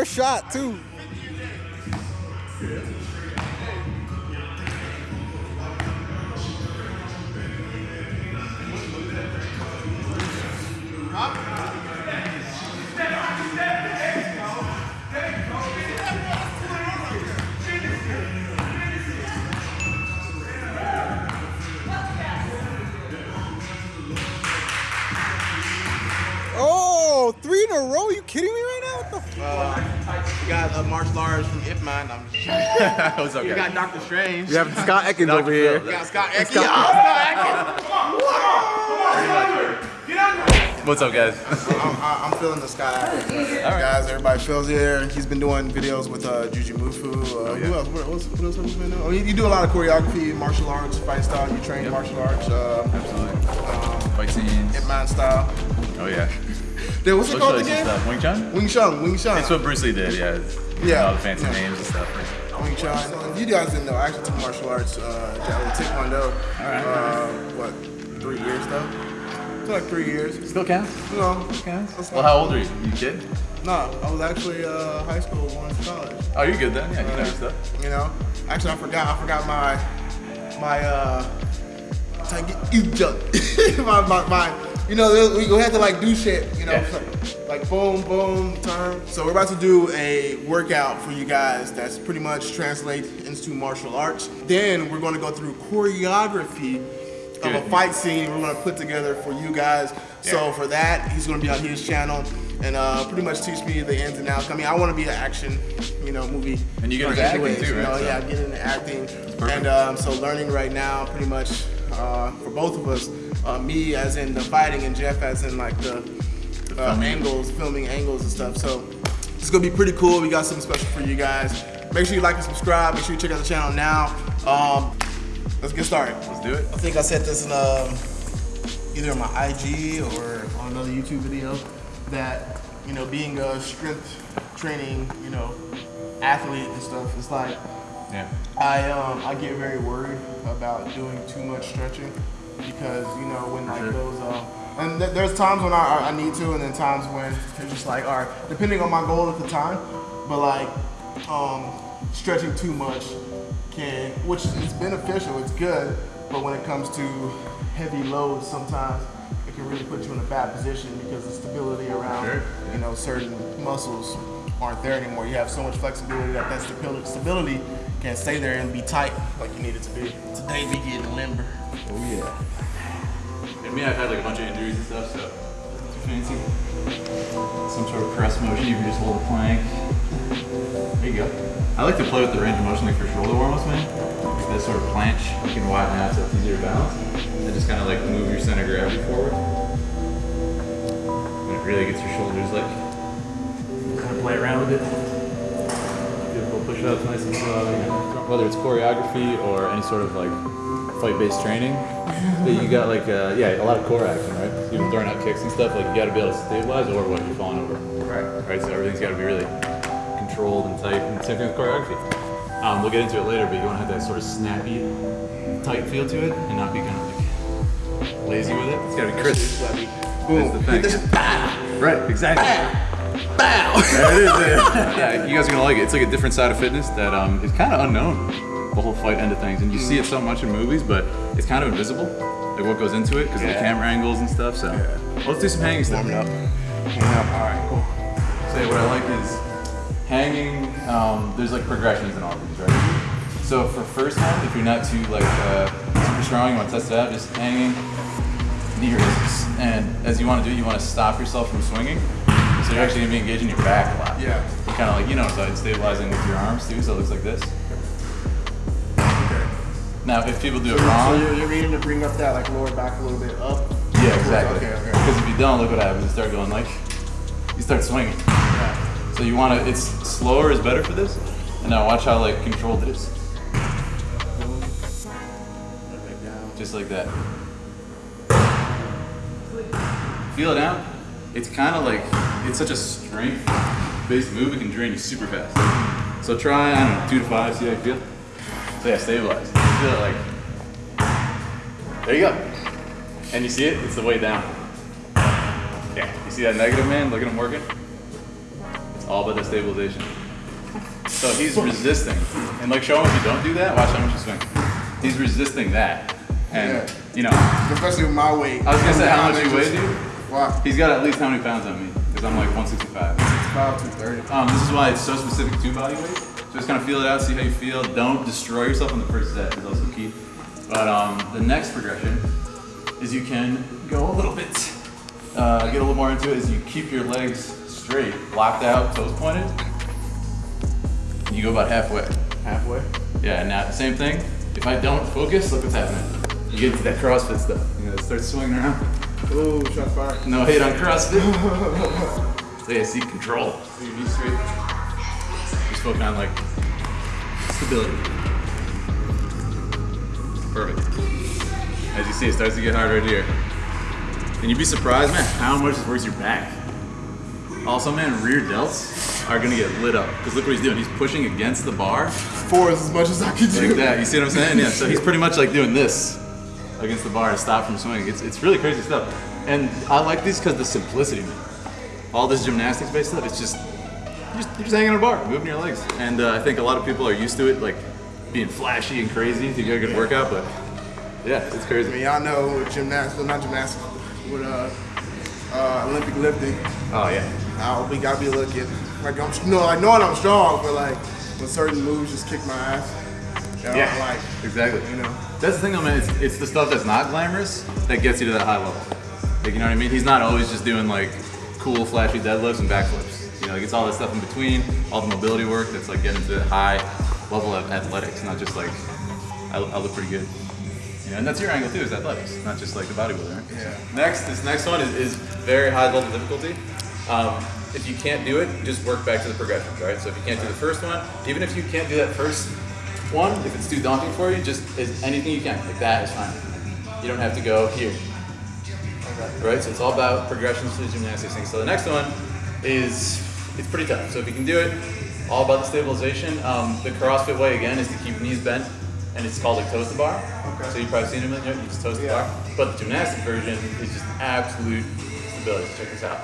First shot, too. Oh, three in a row? Are you kidding me right now? What the Uh, you got uh, martial arts from Ip Man. I'm just What's up, You got Doctor Strange. You have Scott Adkins over here. You got Scott Adkins. Scott What's up, guys? I'm, I'm feeling the Scott Adkins. Guys, everybody feels here. He's been doing videos with uh, Jujimufu. Uh, Who else? What, what's, what else have you been doing? Oh, you, you do a lot of choreography, martial arts, fight style. You train martial arts. Uh, Absolutely. Fight scenes. Ip Man style. Oh yeah. What's it called again? stuff? Wing Chun? Wing Chun. Wing Chun. It's what Bruce Lee did, yeah. It's- Yeah. All the fancy Yeah. names and stuff. Wing Chun. You guys didn't know. I actually took martial arts, uh, Taekwondo. Alright. Uh, what, three years though? Took like three years. Still counts? You know. Counts? Well, how old are you? You kid? No, I was actually uh, high school going to college. Oh, you're good then. Yeah, you know your stuff. You know. Actually, I forgot. I forgot my my uh. my, my, my, you know, we we had to like do shit, you know, Yeah. like boom, boom, turn. So we're about to do a workout for you guys that's pretty much translate into martial arts. Then we're going to go through choreography of a fight scene we're going to put together for you guys. So for that, he's going to be on his channel and uh, pretty much teach me the ins and outs. I mean, I want to be an action, you know, movie. And you get into acting too, you right? know, So- yeah, get into acting. And um, so learning right now, pretty much uh, for both of us, uh, me as in the fighting and Jeff as in like the, uh, angles, filming angles and stuff. So it's gonna be pretty cool. We got something special for you guys. Make sure you like and subscribe. Make sure you check out the channel now. Um, let's get started. Let's do it. I think I said this in um, either on my IG or on another YouTube video that you know being a strength training you know athlete and stuff it's like Yeah. I um I get very worried about doing too much stretching because you know when like sure. those um and th- there's times when I, I need to and then times when it's just like all right depending on my goal at the time but like um stretching too much can which is beneficial it's good but when it comes to heavy loads sometimes it can really put you in a bad position because the stability around Sure. you know certain muscles aren't there anymore you have so much flexibility that that stability, stability can stay there and be tight like you need it to be today we getting limber Oh yeah. And me, I've had like a bunch of injuries and stuff, so too fancy. Some sort of press motion, you can just hold a plank. There you go. I like to play with the range of motion like for shoulder warm-ups, man. Like that sort of planche, you can widen out so it's easier to balance. And just kind of like move your center of gravity forward. And it really gets your shoulders like, kind of play around with it. Couple push-ups nice and slow. Whether it's choreography or any sort of like fight-based training, but you got like, uh, yeah, a lot of core action, right? Even throwing out kicks and stuff, like you gotta be able to stabilize or what you're falling over. Right. Right, so everything's gotta be really controlled and tight, and same thing with choreography. Um, we'll get into it later, but you wanna have that sort of snappy, tight feel to it, and not be kind of like lazy with it. It's gotta be crisp. boom That's the thing. This Right, exactly. bow There it is. Yeah. yeah, you guys are gonna like it. It's like a different side of fitness that um, is kind of unknown. The whole fight end of things, and you see it so much in movies, but it's kind of invisible. Like what goes into it because of the camera angles and stuff. So let's do some hanging stuff. warming up warming up all right cool Say what I like is hanging. Um, there's like progressions in all these, right? So for first time, if you're not too like uh, super strong, you want to test it out, just hanging knee raises. And as you want to do, you want to stop yourself from swinging. So you're actually gonna be engaging your back a lot. Yeah. You're kind of like you know, so it's stabilizing with your arms too. So it looks like this. Now, if people do it so wrong, you're, you're needing to bring up that like lower back a little bit up yeah, exactly. okay okay Because if you don't, look what happens. You start going like, you start swinging. yeah. So you want to, it's slower is better for this. And now watch how like controlled it is. Just like that. Feel it out. It's kind of like, it's such a strength based move, it can drain you super fast. So try, I don't know, two to five, see how you feel. So yeah, stabilize. Feel it like, there you go. And you see it, it's the way down. Yeah, you see that negative man? Look at him working. It's all about the stabilization. So he's resisting. And like show him if you don't do that, watch how much you swing. He's resisting that. And Yeah. you know, Especially with my weight. I was gonna say how much you weigh, dude? Wow. He's got at least how many pounds on me? Because I'm like 165. About 230. Um, this is why it's so specific to body weight. Just kind of feel it out, see how you feel. Don't destroy yourself on the first set is also key. But um, the next progression is you can go a little bit, uh, get a little more into it. Is you keep your legs straight, locked out, toes pointed. And you go about halfway. Halfway. Yeah. And now the same thing. If I don't focus, look what's happening. You get into that CrossFit stuff. You know, start swinging around. Ooh, shots fired. No hate on CrossFit. so yeah, see control. So you be straight. Just focus on like stability. Perfect. As you see, it starts to get hard right here. And you'd be surprised, man, how much this works your back. Also, man, rear delts are gonna get lit up. Because look what he's doing. He's pushing against the bar Four is as much as I can do. like that. You see what I'm saying? Yeah. So he's pretty much like doing this against the bar to stop from swinging. It's, it's really crazy stuff. And I like these because the simplicity, man. All this gymnastics based stuff, it's just you're, just you're just hanging on a bar, moving your legs. And uh, I think a lot of people are used to it, like being flashy and crazy to get a good workout. But yeah, it's I crazy. mean, y'all know with gymnastics, well, not gymnastics, with uh, uh, Olympic lifting, Oh yeah. uh, we gotta be looking like I'm, no, I know I'm strong, but like when certain moves just kick my ass. you know, Yeah. Like, Exactly. you know. That's the thing though, man. It's, it's the stuff that's not glamorous that gets you to that high level. Like, you know what I mean? He's not always just doing like cool, flashy deadlifts and backflips. You know, like it's all that stuff in between, all the mobility work that's like getting to high level of athletics, not just like, I, I look pretty good. You know, and that's your angle too, is athletics, not just like the bodybuilder. Right? Yeah. Next, this next one is, is very high level difficulty. Um, if you can't do it, just work back to the progressions, right? So if you can't do the first one, even if you can't do that first one, if it's too daunting for you, just as anything you can, like that is fine. You don't have to go here. Right? So it's all about progressions to the gymnastics thing. So the next one is it's pretty tough. So if you can do it, all about the stabilization. Um, the CrossFit way again is to keep knees bent, and it's called a toes to bar. Okay. So you've probably seen them, you know, you just toes to Yeah. bar. But the gymnastic version is just absolute stability. Check this out.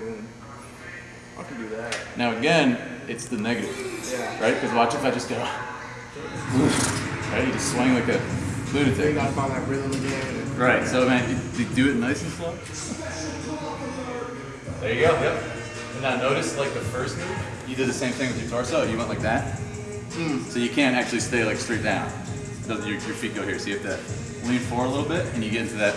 Boom. I can do that. Now again, it's the negative, Yeah. right? Because watch if I just go, right? You just swing like a Then you lunatic. gotta find that rhythm again. and- Right. So man, you, you do it nice and slow. There you go. Yep. And now notice like the first move, you did the same thing with your torso. You went like that. Hmm. So you can't actually stay like straight down. Your, your feet go here. So you have to lean forward a little bit, and you get into that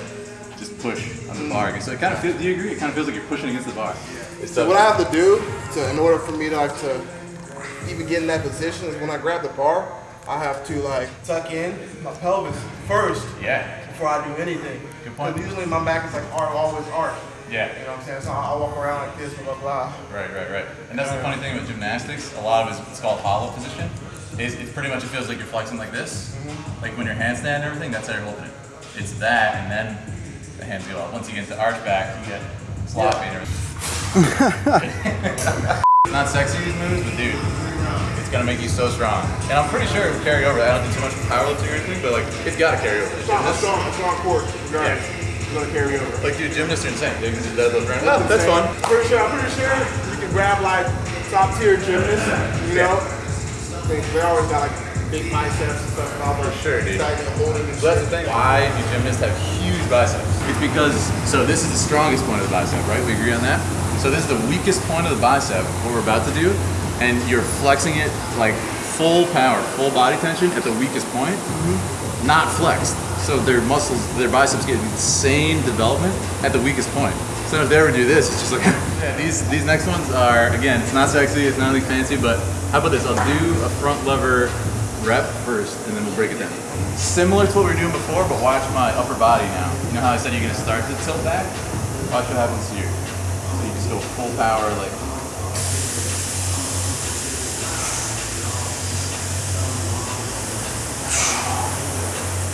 just push on the hmm. bar. again. So it kind of feels. Do you agree? It kind of feels like you're pushing against the bar. It's So what I have to do to, in order for me to like to even get in that position is when I grab the bar, I have to like tuck in my pelvis first Yeah. before I do anything. Good point. usually my back is like always arch. Yeah. You know what I'm saying? So I, I walk around like this, blah blah blah. Right, right, right. And that's the funny thing about gymnastics. A lot of it's, it's called hollow position. It's, it pretty much it feels like you're flexing like this, mm-hmm. like when you're handstand and everything. That's how you're holding it. It's that, and then the hands go up. Once you get into arch back, you get sloppy and everything. it's not sexy these moves, but dude, it's gonna make you so strong. And I'm pretty sure it will carry over. I don't do too much powerlifting or anything, but like it's gotta carry over. It's on, it's Gymnasts, on, it's on court. Regardless. It's gonna carry over. like dude, gymnasts are insane. They can do deadlift right Oh, that's fun. I'm pretty sure. I'm pretty sure you can grab like top tier gymnasts. You know, they, they always got like big biceps and stuff. And all For sure, dude. Tight and holding and So that's the thing. Why do gymnasts have huge biceps? It's because, so this is the strongest point of the bicep, right? We agree on that? So this is the weakest point of the bicep, what we're about to do, and you're flexing it like full power, full body tension at the weakest point, mm-hmm. not flexed. So their muscles, their biceps get insane development at the weakest point. So if they ever do this, it's just like, yeah, these, these next ones are, again, it's not sexy, it's not anything fancy, but how about this? I'll do a front lever rep first, and then we'll break it down. Similar to what we were doing before, but watch my upper body now. You know how I said you're gonna start to tilt back? Watch what happens here. So you just go full power, like.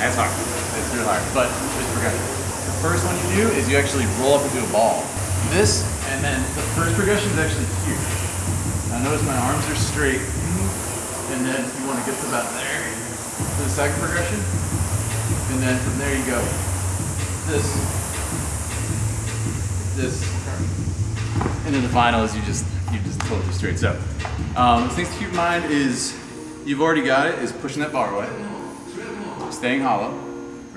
That's hard. It's really hard, but it's progression. The first one you do is you actually roll up into a ball. This, and then the first progression is actually here. Now notice my arms are straight, and then you want to get to about there for the second progression, and then from there you go this, this, and then the final is you just you just totally straight. So, um, things to keep in mind is you've already got it. Is pushing that bar away, staying hollow.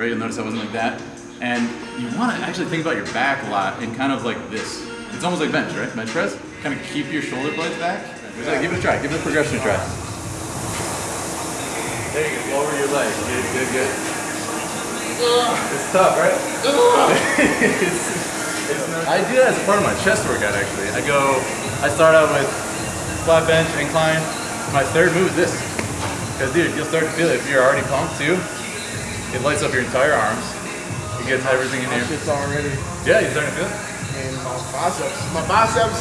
Right, you'll notice I wasn't like that. And you want to actually think about your back a lot and kind of like this. It's almost like bench, right? Bench press. Kind of keep your shoulder blades back. Give it a try. Give the progression a try. There you go. Lower your leg. Good, good, good. It's tough, right? I do that as part of my chest workout actually. I go, I start out with flat bench, incline. My third move is this. Because dude, you'll start to feel it if you're already pumped too. It lights up your entire arms. It gets everything in here. It's already. Yeah, you're starting to feel it? And my biceps. My biceps,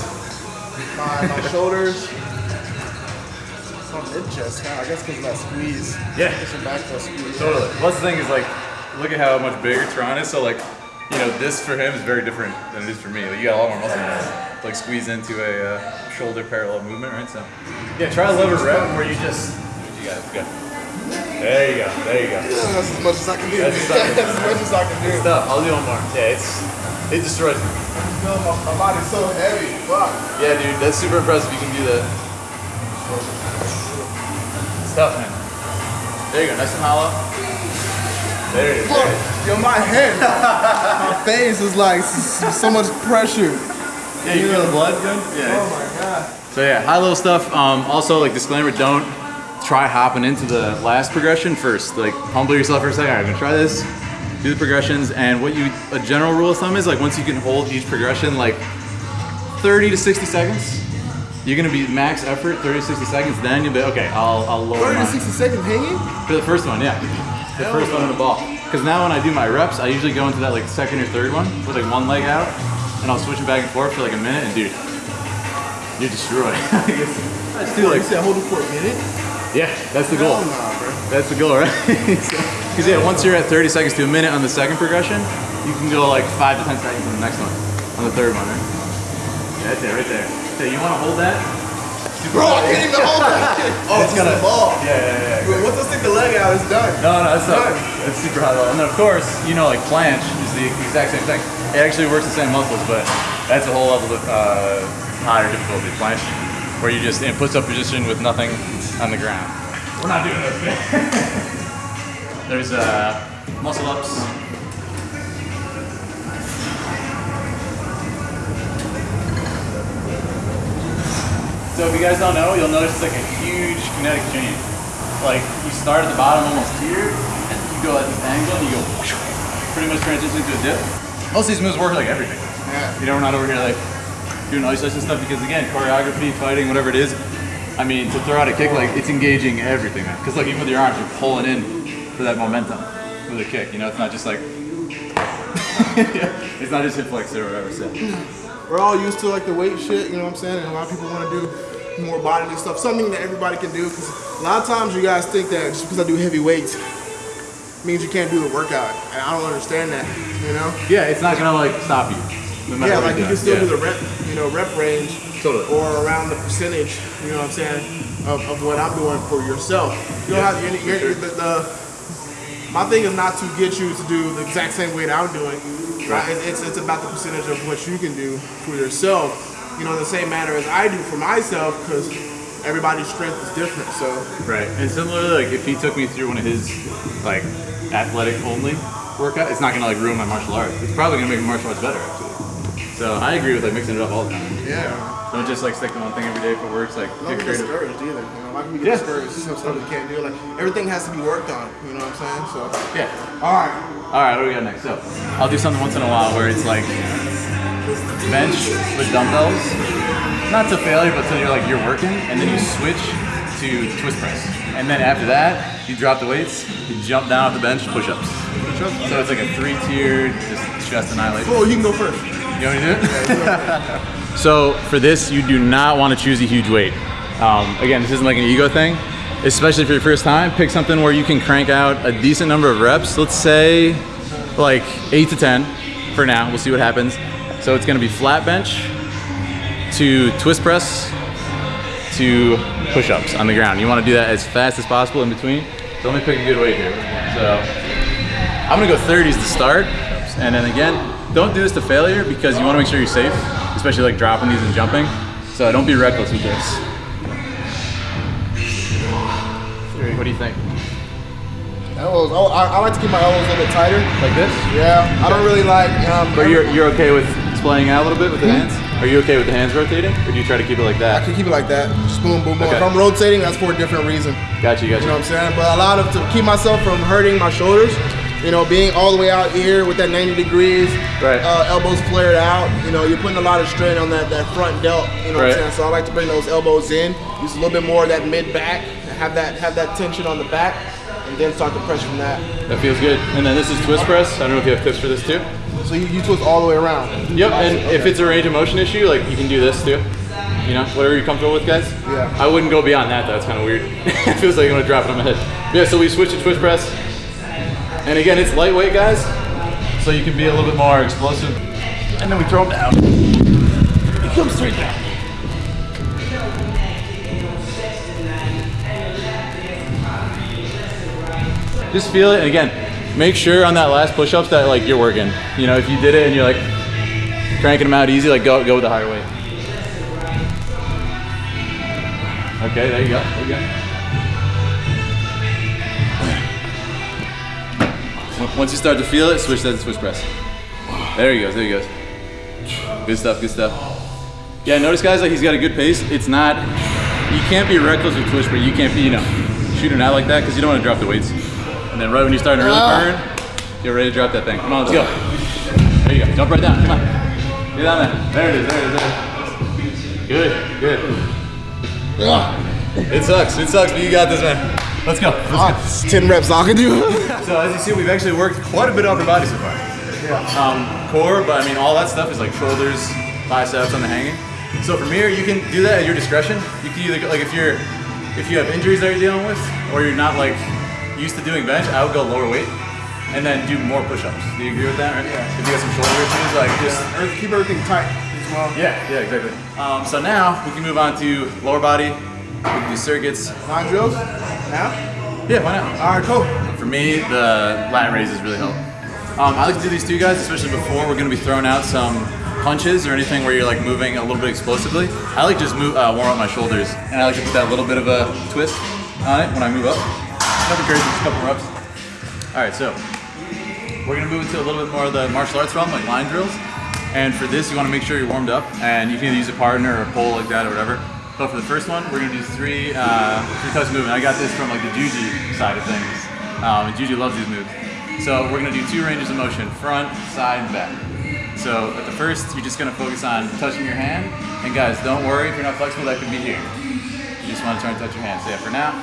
my, my shoulders. my mid chest now. I guess because of that squeeze. Yeah. It's your back that squeeze. Totally. That's the thing is like, look at how much bigger Tron is. So like, you know, this for him is very different than it is for me. Like, you got a lot more muscle mass. Like squeeze into a uh, shoulder parallel movement, right? So, yeah, try a lever rep where you just. You got it. Good. There you go. There you go. That's as much as I can do. That's as much as- That's as much as I can do. Stuff. I'll do one more. Yeah, it's it destroys me. No, my, my body's so heavy. Fuck. Yeah, dude, that's super impressive. You can do that. It's tough, man. There you go. Nice and hollow. There it is. There it is. Yo, my head, my face is like s- s- so much pressure. Yeah, you feel the blood good? Yeah. Oh my god. So yeah, high level stuff. Um, also, like disclaimer, don't try hopping into the last progression first. Like humble yourself for a second. All right, I'm gonna try this. Do the progressions, and what you a general rule of thumb is like once you can hold each progression like 30 to 60 seconds, you're gonna be max effort 30 to 60 seconds. Then you'll be okay. I'll I'll lower 30 to 60 seconds hanging? For the first one, yeah. The first one in the ball. Because now when I do my reps, I usually go into that like second or third one with like one leg out, and I'll switch it back and forth for like a minute, and dude, you're destroyed. Let's do You like, said hold it for a minute? Yeah, that's the goal. That's the goal, right? Because yeah, once you're at 30 seconds to a minute on the second progression, you can go like five to 10 seconds on the next one, on the third one, right? Yeah, right there, right there. So you want to hold that? Bro, I can't even hold that. Oh, it's gonna- ball. Yeah, yeah, yeah. Bro, Once I stick the leg out, it's done. No, no, it's not. Done. It's super high level. And then of course, you know, like planche is the exact same thing. It actually works the same muscles, but that's a whole level of uh, higher difficulty. Planche, where you just in puts up position with nothing on the ground. We're not doing this. There's uh, muscle ups. So if you guys don't know, you'll notice it's like a huge kinetic change. Like you start at the bottom almost here, and you go at this angle, and you go pretty much transition into a dip. Most of these moves work like everything. Yeah. You know, we're not over here like doing isolation stuff because again, choreography, fighting, whatever it is. I mean, to throw out a kick, like it's engaging everything, man. Because like even with your arms, you're pulling in for that momentum with a kick. You know, it's not just like it's not just hip flexor or whatever. So We're all used to like the weight shit, you know what I'm saying? And a lot of people want to do more bodily stuff, something that everybody can do. Because a lot of times you guys think that just because I do heavy weights means you can't do the workout, and I don't understand that. You know? yeah, it's not gonna like stop you. No Yeah, like you can still Yeah. do the rep, you know, rep range, Totally. or around the percentage. You know what I'm saying? Of, of what I'm doing for yourself. You don't Yeah, have you're, you're, sure. the, the my thing is not to get you to do the exact same weight I'm doing. Right. It- It's it's about the percentage of what you can do for yourself. You know, in the same manner as I do for myself, because everybody's strength is different. So Right. And similarly, like if he took me through one of his like athletic only workout, it's not gonna like ruin my martial arts. It's probably gonna make my martial arts better actually. So I agree with like mixing it up all the time. yeah, Don't just like stick to one thing every day if it works. Like don't get get creative. discouraged either. You know, like we Yeah. get discouraged, some stuff you can't do. Like everything has to be worked on. You know what I'm saying? So Yeah. all right. All right. What do we got next? So I'll do something once in a while where it's like bench with dumbbells, not to failure, but till you're like you're working, and then you switch to twist press, and then after that you drop the weights, you jump down off the bench, push-ups. So it's like a three-tiered, just chest annihilation. Cool, you can go first. You want to do it? so for this, you do not want to choose a huge weight. Um, again, this isn't like an ego thing. Especially for your first time, pick something where you can crank out a decent number of reps. Let's say like eight to 10 for now. We'll see what happens. So it's gonna be flat bench to twist press to push-ups on the ground. You wanna do that as fast as possible in between. So let me pick a good weight here. So I'm gonna go 30s to start. And then again, don't do this to failure because you wanna make sure you're safe. especially like dropping these and jumping. So don't be reckless with this. What do you think? Elbows. Oh, I, I like to keep my elbows a little bit tighter. Like this? Yeah, I don't really like. Um, But you're, you're okay with splaying out a little bit with the hands? Are you okay with the hands rotating? Or do you try to keep it like that? I can keep it like that. Just boom, boom, boom. Okay. If I'm rotating, that's for a different reason. Got you, got You know what I'm saying? But a lot of to keep myself from hurting my shoulders. You know, being all the way out here with that 90 degrees, Right. uh, elbows flared out. You know, you're putting a lot of strain on that, that front delt. You know what I'm saying? So I like to bring those elbows in, use a little bit more of that mid back, have that have that tension on the back, and then start to press from that. That feels good. And then this is twist press. I don't know if you have tips for this too. So you, you twist all the way around. Yep, and if it's a range of motion issue, like you can do this too. You know, whatever you're comfortable with, guys. Yeah. I wouldn't go beyond that. That's kind of weird. it feels like you want to drop it on my head. Yeah. So we switch to twist press, and again, it's lightweight, guys. So you can be a little bit more explosive. And then we throw them down. It comes straight down. Just feel it, and again, make sure on that last push-ups that like you're working. You know, if you did it and you're like cranking them out easy, like go go with the higher weight. Okay, there you go. There you go. Once you start to feel it, switch that to twist press. There he goes. There he goes. Good stuff. Good stuff. Yeah, notice guys, like he's got a good pace. It's not. You can't be reckless with twitch, but you can't be, you know, shooting out like that because you don't want to drop the weights. And then right when you're starting to really oh. burn, get ready to drop that thing. Come on, let's go. There you go. Jump right down. Come on. Get down there. There it is. There it is. There it is. Good. Good. It sucks. It sucks, but you got this, man. Let's go. Let's go. Ah, it's 10 reps I can do. So as you see, we've actually worked quite a bit on the body so far. Yeah. Um, core, but I mean, all that stuff is like shoulders, biceps on the hanging. So from here, you can do that at your discretion. You can either like if you're if you have injuries that you're dealing with, or you're not like used to doing bench, I would go lower weight and then do more push-ups. Do you agree with that? Right? Yeah. If you got some shoulder issues, like just Keep everything tight as well. yeah, yeah, exactly. Um, so now we can move on to lower body. We can do circuits. Nine drills now. Yeah, why not? All right, cool. For me, the lat raises really help. Um, I like to do these two guys, especially before we're going to be throwing out some punches or anything where you're like moving a little bit explosively. I like just move, uh, warm up my shoulders, and I like to put that little bit of a twist on it when I move up. Nothing crazy, just a couple reps. All right, so we're gonna move into a little bit more of the martial arts realm, like line drills. And for this, you want to make sure you're warmed up, and you can either use a partner or a pole like that or whatever. But for the first one, we're gonna do three uh, three touch movement. I got this from like the Juji side of things, um, and Juji loves these moves. So we're gonna do two ranges of motion: front, side, and back. So at the first, you're just gonna focus on touching your hand. And guys, don't worry if you're not flexible. That could be here. You just want to try and touch your hand. So yeah, for now,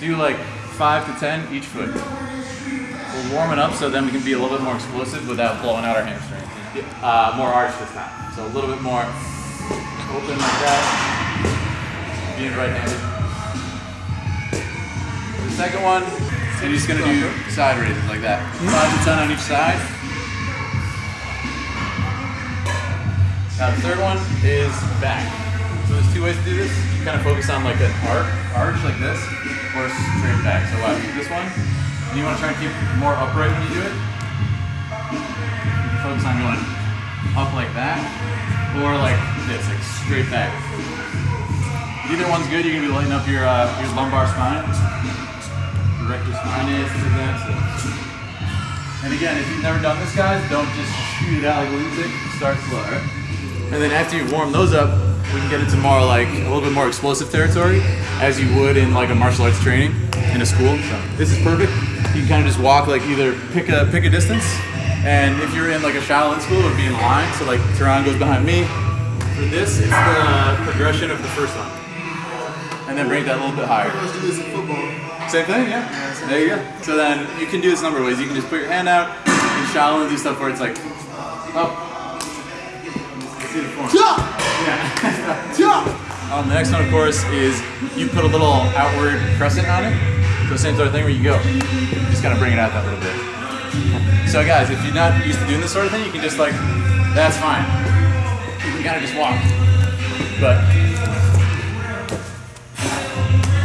do like five to ten each foot. We're warming up so then we can be a little bit more explosive without blowing out our hamstring. Uh, more arch this time. So a little bit more open like that. Being right-handed. The second one, you're just gonna do side raises like that. Five to ten on each side. Now the third one is back. So there's two ways to do this. You kind of focus on like an arc, arch like this, or straight back. So I do this one. And you want to try and keep more upright when you do it. Focus on going up like that, or like this, like straight back. Either one's good. You're gonna be lighting up your uh, your lumbar spine, your spine is like that. So. And again, if you've never done this, guys, don't just shoot it out like lunatic. Start slow, right? And then after you warm those up, we can get into more like a little bit more explosive territory, as you would in like a martial arts training in a school. So this is perfect. You can kind of just walk like either pick a pick a distance, and if you're in like a Shaolin school, it would be in line. So like Tehran goes behind me. For this, it's the progression of the first one, and then bring that a little bit higher. Let's do this in football. Same thing, yeah. There you go. So then you can do this a number of ways. You can just put your hand out in Shaolin, do stuff where it's like up. Let's see the form. Um, the next one, of course, is you put a little outward crescent on it. So same sort of thing where you go. You just gotta bring it out that little bit. So guys, if you're not used to doing this sort of thing, you can just like, that's fine. You can kind of just walk. But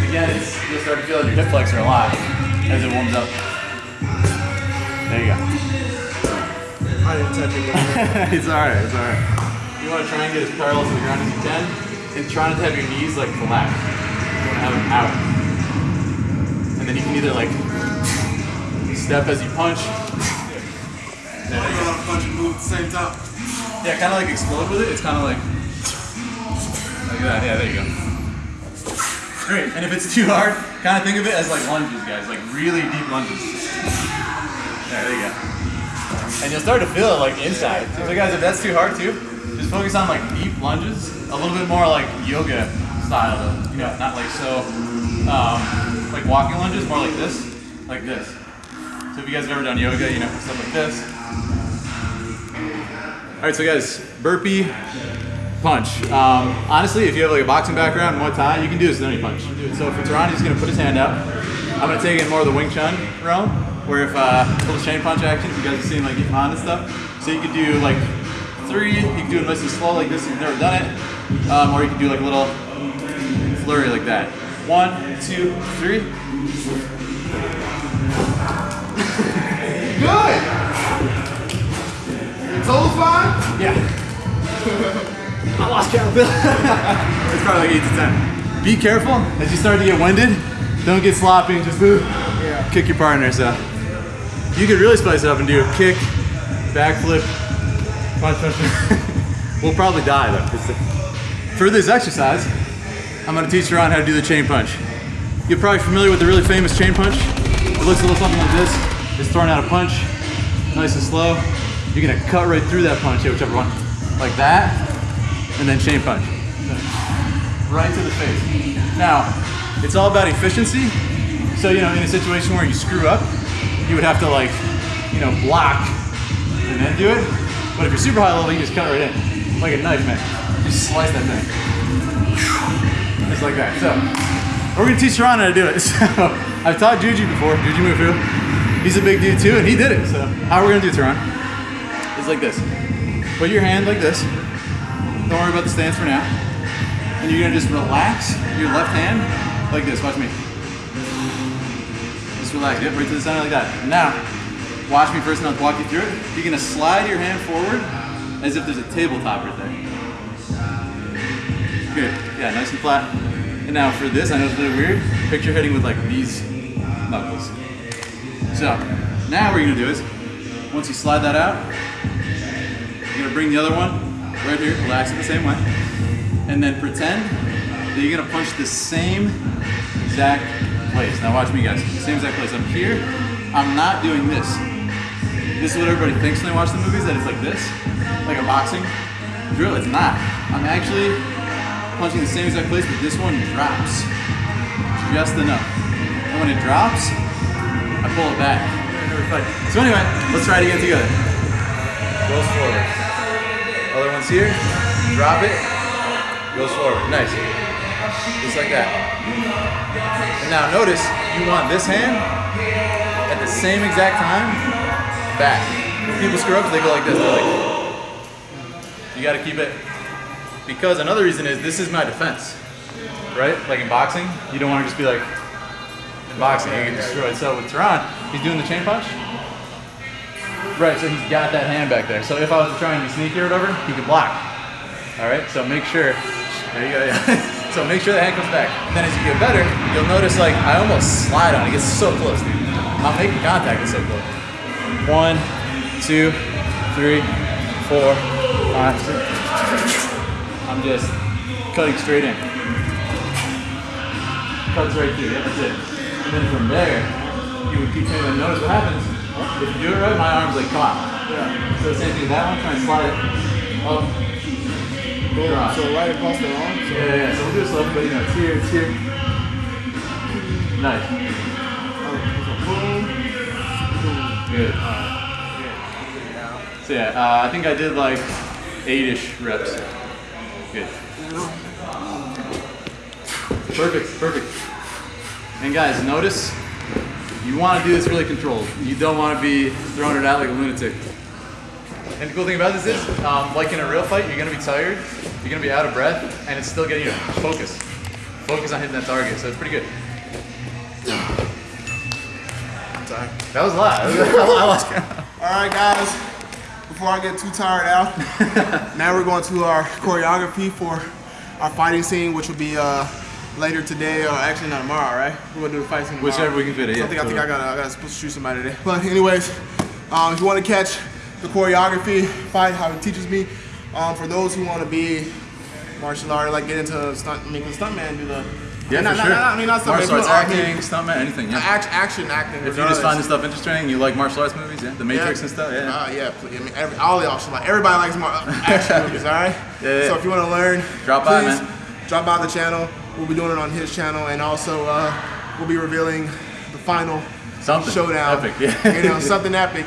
again, it's, you'll start to feel your hip flexor a lot as it warms up. There you go. I didn't touch it. it's alright, it's alright. you want to try and get as parallel to the ground as you can, and try not to have your knees like collapse. You want to have them out. And then you can either like step as you punch. You gotta punch and move at the same time. Yeah, kind of like explode with it. It's kind of like like that. Yeah, there you go. Great. And if it's too hard, kind of think of it as like lunges, guys, like really deep lunges. Yeah, there you go. And you'll start to feel it like inside. So guys, if that's too hard too, just focus on like deep lunges, a little bit more like yoga style though. You know, not like so, um, like walking lunges, more like this, like this. So if you guys have ever done yoga, you know, stuff like this. All right, so guys, burpee, punch. Um, honestly, if you have like a boxing background, Muay Thai, you can do this with any punch. So for Tehran, he's gonna put his hand out. I'm gonna take it in more of the Wing Chun realm, where if uh, little chain punch actions, you guys have seen like Ip Man and stuff. So you could do like three, you can do it nice and slow like this if you've never done it, um, or you can do like a little flurry like that. One, two, three. Good. Toes fine? Yeah. I lost count. it's probably like eight to ten. Be careful as you start to get winded. Don't get sloppy and just ooh, kick your partner. So you could really spice it up and do a kick, backflip, punch, punch. punch. we'll probably die though. For this exercise, I'm gonna teach Ron how to do the chain punch. You're probably familiar with the really famous chain punch. It looks a little something like this. It's throwing out a punch, nice and slow. You're gonna cut right through that punch, yeah, whichever one. Like that, and then chain punch. Right to the face. Now, it's all about efficiency. So, you know, in a situation where you screw up, you would have to like, you know, block and then do it. But if you're super high level, you just cut right in. Like a knife, man. Just slice that thing. Just like that. So, we're gonna teach how to do it. So, I've taught Juji before, Jujimufu. He's a big dude too, and he did it. So, how are we're gonna do it? Like this. Put your hand like this. Don't worry about the stance for now. And you're gonna just relax your left hand like this. Watch me. Just relax. Yep, right to the center like that. Now, watch me first and I'll walk you through it. You're gonna slide your hand forward as if there's a tabletop right there. Good. Yeah, nice and flat. And now for this, I know it's really weird. Picture hitting with like these knuckles. So now what you're gonna do is, once you slide that out, you're gonna bring the other one right here, relax it the same way, and then pretend that you're gonna punch the same exact place. Now watch me guys, same exact place. I'm here, I'm not doing this. This is what everybody thinks when they watch the movies, that it's like this, like a boxing drill. It's not. I'm actually punching the same exact place, but this one drops just enough. And when it drops, I pull it back. So anyway, let's try it again together. Goes forward. Other one's here. Drop it. Goes forward. Nice. Just like that. And now notice you want this hand at the same exact time back. When people screw up, they go like this. They're like, you got to keep it. Because another reason is this is my defense, right? Like in boxing, you don't want to just be like, in boxing, you get destroyed. So with Tehran, he's doing the chain punch. Right, so he's got that hand back there. So if I was trying to try and be sneaky or whatever, he could block. All right, so make sure, there you go, yeah. so make sure the hand comes back. And then as you get better, you'll notice like I almost slide on it. It gets so close, dude. I'm making contact, it's so close. One, two, three, four, five, six. I'm just cutting straight in. Cuts right through, that's it. And then from there, you would keep saying, and notice what happens. If you do it right, my arm's like, on. Yeah. So the same thing that one, try and slide it up. Drop. So right across the arm. So Yeah, yeah. So we'll do it slowly, but you know, it's here, it's here. Nice. Good. So yeah, uh, I think I did like eight-ish reps. Good. Perfect, perfect. And guys, notice you want to do this really controlled. You don't want to be throwing it out like a lunatic. And the cool thing about this is, um, like in a real fight, you're gonna be tired, you're gonna be out of breath, and it's still getting you to focus. Focus on hitting that target, so it's pretty good. That was a lot. I lost count. All right, guys. before I get too tired out, now we're going to our choreography for our fighting scene, which will be uh, later today, or actually not tomorrow, right? We're gonna do the fight tomorrow. Whichever we can fit it, yeah, I think, I think. I got I got supposed to shoot somebody today. But anyways, um, if you want to catch the choreography, fight how it teaches me, um, for those who want to be martial art, like get into stunt, I mean, the stuntman do the Yeah, not, for not, sure. not, I mean, not stuntman, martial arts acting, stuntman, anything. Yeah. act, action acting. If you just find this stuff interesting, you like martial arts movies, yeah, The Matrix and stuff, yeah. Uh, yeah, please. I mean, every, all y'all should like. Everybody likes more action movies, all right? Yeah, yeah. So if you want to learn, Drop by, man. drop by the channel. We'll be doing it on his channel, and also uh, we'll be revealing the final Something showdown. epic, yeah. you know, something epic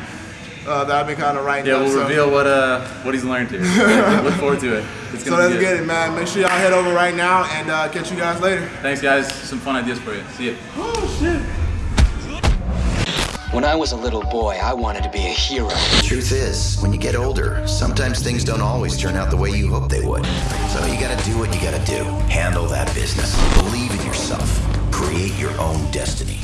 uh, that I've been kind of writing. yeah, up, we'll so. reveal what uh what he's learned here. Look forward to it. It's So let's get it, man. Make sure y'all head over right now, and uh, catch you guys later. Thanks, guys. Some fun ideas for you. See ya. Oh shit. When I was a little boy, I wanted to be a hero. The Truth is, when you get older, sometimes things don't always turn out the way you hope they would. So you gotta do what you gotta do. Handle that business. Believe in yourself. Create your own destiny.